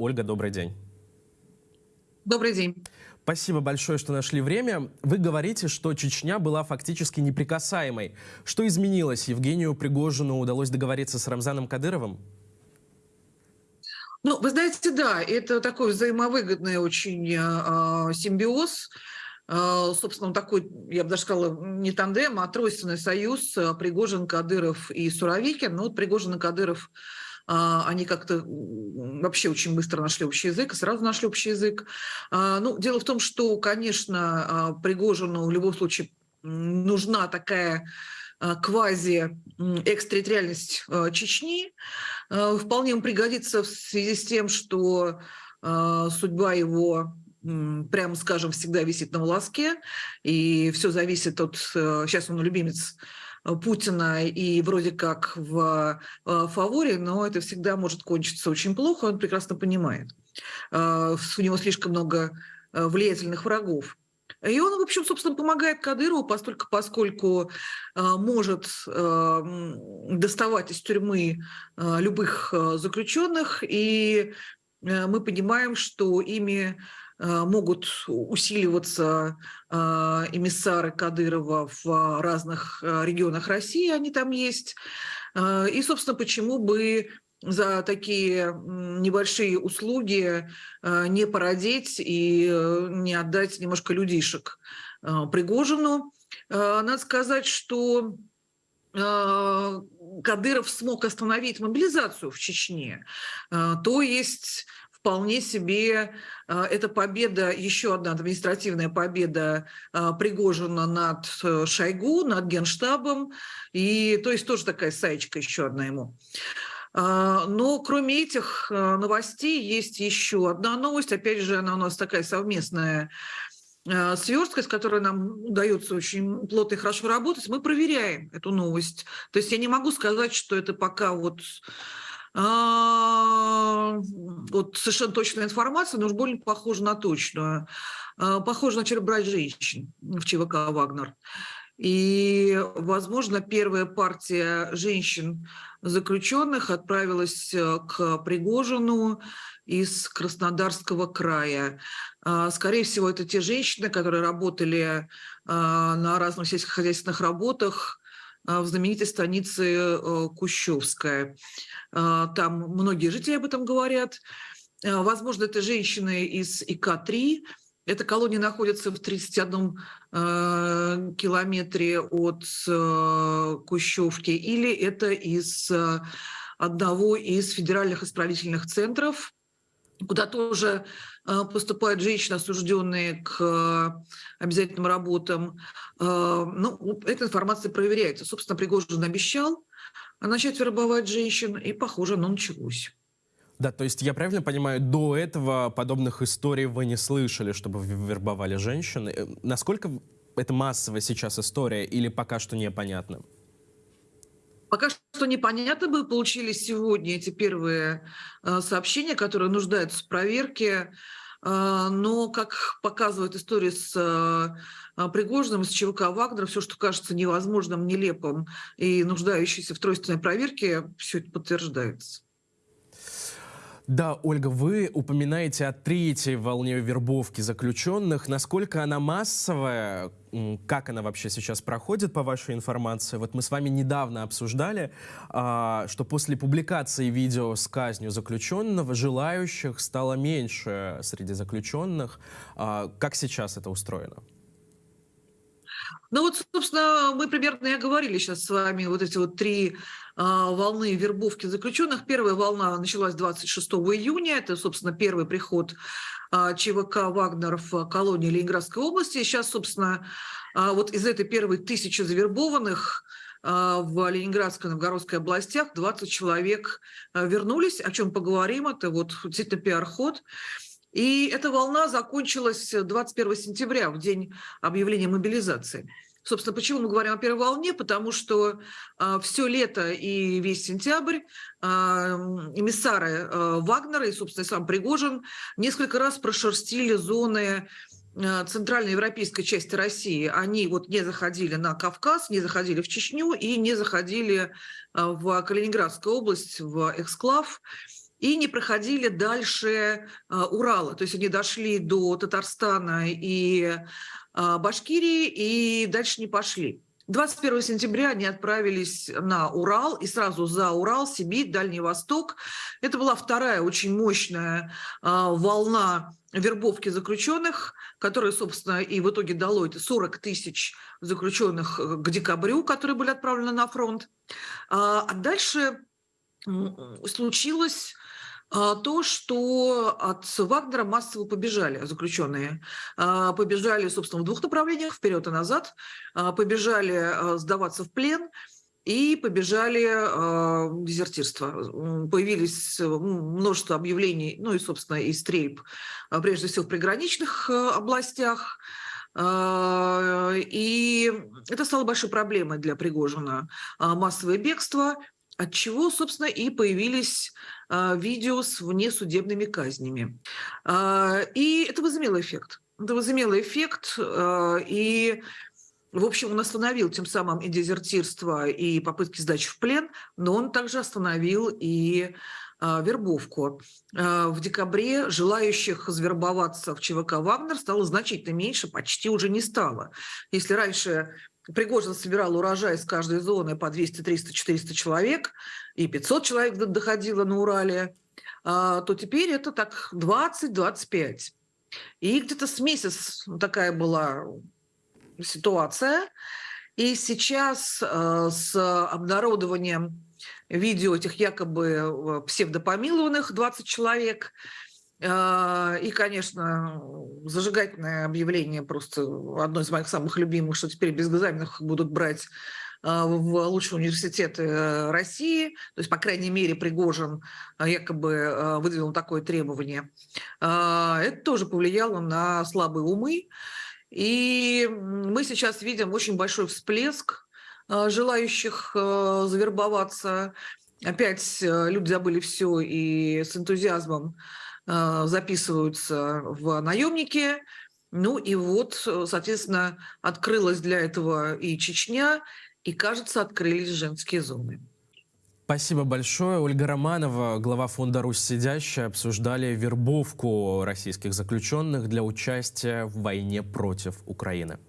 Ольга, добрый день. Добрый день. Спасибо большое, что нашли время. Вы говорите, что Чечня была фактически неприкасаемой. Что изменилось? Евгению Пригожину удалось договориться с Рамзаном Кадыровым? Ну, вы знаете, да, это такой взаимовыгодный очень э, симбиоз. Э, собственно, такой, я бы даже сказала, не тандем, а тройственный союз Пригожин, Кадыров и Суровикин. Ну, вот Пригожин и Кадыров они как-то вообще очень быстро нашли общий язык, сразу нашли общий язык. Ну, дело в том, что, конечно, Пригожину в любом случае нужна такая квази-экстерриториальность Чечни. Вполне ему пригодится в связи с тем, что судьба его прямо скажем, всегда висит на волоске, и все зависит от... Сейчас он любимец Путина и вроде как в фаворе, но это всегда может кончиться очень плохо, он прекрасно понимает. У него слишком много влиятельных врагов. И он, в общем, собственно, помогает Кадырову, поскольку, поскольку э, может э, доставать из тюрьмы э, любых э, заключенных, и э, мы понимаем, что ими э, могут усиливаться э, эмиссары Кадырова в разных э, регионах России, они там есть. И, собственно, почему бы за такие небольшие услуги не породить и э, не отдать немножко людишек Пригожину. Надо сказать, что Кадыров смог остановить мобилизацию в Чечне. То есть вполне себе это победа, еще одна административная победа Пригожина над Шойгу, над Генштабом. И то есть тоже такая саечка еще одна ему. А, но кроме этих а, новостей есть еще одна новость. Опять же, она у нас такая совместная а, сверстка, с которой нам удается очень плотно и хорошо работать. Мы проверяем эту новость. То есть я не могу сказать, что это пока вот вот совершенно точная информация, но уж больно похоже на точную. Похоже на черебрать женщин в ЧВК «Вагнер». И, возможно, первая партия женщин заключенных отправилась э, к Пригожину из Краснодарского края. А, скорее всего, это те женщины, которые работали а, на разных сельскохозяйственных работах а, в знаменитой станице э, Кущевская. Там многие жители об этом говорят. Возможно, это женщины из ИК-3, эта колония находится в 31 э, километре от э, Кущевки, или это из э, одного из федеральных исправительных центров, куда тоже э, поступают женщины, осужденные к э, обязательным работам. Э, ну, эта информация проверяется. Собственно, Пригожин обещал начать вербовать женщин, и, похоже, оно началось. Да, то есть я правильно понимаю, до этого подобных историй вы не слышали, чтобы вербовали женщин. Насколько это массовая сейчас история или пока что непонятно? Пока что непонятно. Мы получили сегодня эти первые э, сообщения, которые нуждаются в проверке. Э, но, как показывает история с э, Пригожиным, с ЧВК Вагнера, все, что кажется невозможным, нелепым и нуждающимся в тройственной проверке, все это подтверждается. Да, Ольга, вы упоминаете о третьей волне вербовки заключенных. Насколько она массовая? Как она вообще сейчас проходит, по вашей информации? Вот мы с вами недавно обсуждали, а, что после публикации видео с казнью заключенного желающих стало меньше среди заключенных. А, как сейчас это устроено? Ну вот, собственно, мы примерно и говорили сейчас с вами вот эти вот три волны вербовки заключенных. Первая волна началась 26 июня. Это, собственно, первый приход а, ЧВК «Вагнер» в колонии Ленинградской области. Сейчас, собственно, а, вот из этой первой тысячи завербованных в Ленинградской и Новгородской областях 20 человек вернулись, о чем поговорим. Это вот действительно пиар-ход. И эта волна закончилась 21 сентября, в день объявления мобилизации. Собственно, почему мы говорим о первой волне? Потому что э, а, все лето и весь сентябрь э, эмиссары э, Вагнера и, собственно, сам Пригожин несколько раз прошерстили зоны центральной европейской части России. Они вот не заходили на Кавказ, не заходили в Чечню и не заходили в Калининградскую область, в эксклав. И не проходили дальше а, Урала. То есть они дошли до Татарстана и а, Башкирии и дальше не пошли. 21 сентября они отправились на Урал, и сразу за Урал, Сибирь, Дальний Восток. Это была вторая очень мощная а, волна вербовки заключенных, которая, собственно, и в итоге дало это 40 тысяч заключенных э, к декабрю, которые были отправлены на фронт. А, дальше случилось то, что от Вагнера массово побежали заключенные. А, побежали, собственно, в двух направлениях, вперед и назад. А, побежали сдаваться в плен и побежали э, дезертирство. Появились множество объявлений, ну и, собственно, и стрельб, прежде всего в приграничных областях. И это стало большой проблемой для Пригожина. Массовое бегство, от чего, собственно, и появились а, видео с внесудебными казнями. А, и это возымело эффект. Это возымело эффект, а, и в общем, он остановил тем самым и дезертирство, и попытки сдачи в плен, но он также остановил и вербовку. В декабре желающих завербоваться в ЧВК «Вагнер» стало значительно меньше, почти уже не стало. Если раньше Пригожин собирал урожай из каждой зоны по 200, 300, 400 человек, и 500 человек доходило на Урале, а, то теперь это так 20-25. И где-то с месяц такая была ситуация. И сейчас а, с обнародованием видео этих якобы э, псевдопомилованных 20 человек – и, конечно, зажигательное объявление просто одно из моих самых любимых, что теперь без экзаменов будут брать а, в лучшие университеты э, России, то есть, по крайней мере, Пригожин а, якобы выдвинул такое требование. Это тоже повлияло на слабые умы, и мы сейчас видим очень большой всплеск желающих завербоваться. Опять э, люди забыли все и с энтузиазмом а, записываются в наемники. Ну и вот, соответственно, открылась для этого и Чечня, и, кажется, открылись женские зоны. Спасибо большое. Ольга Романова, глава фонда «Русь сидящая», обсуждали вербовку российских заключенных для участия в войне против Украины.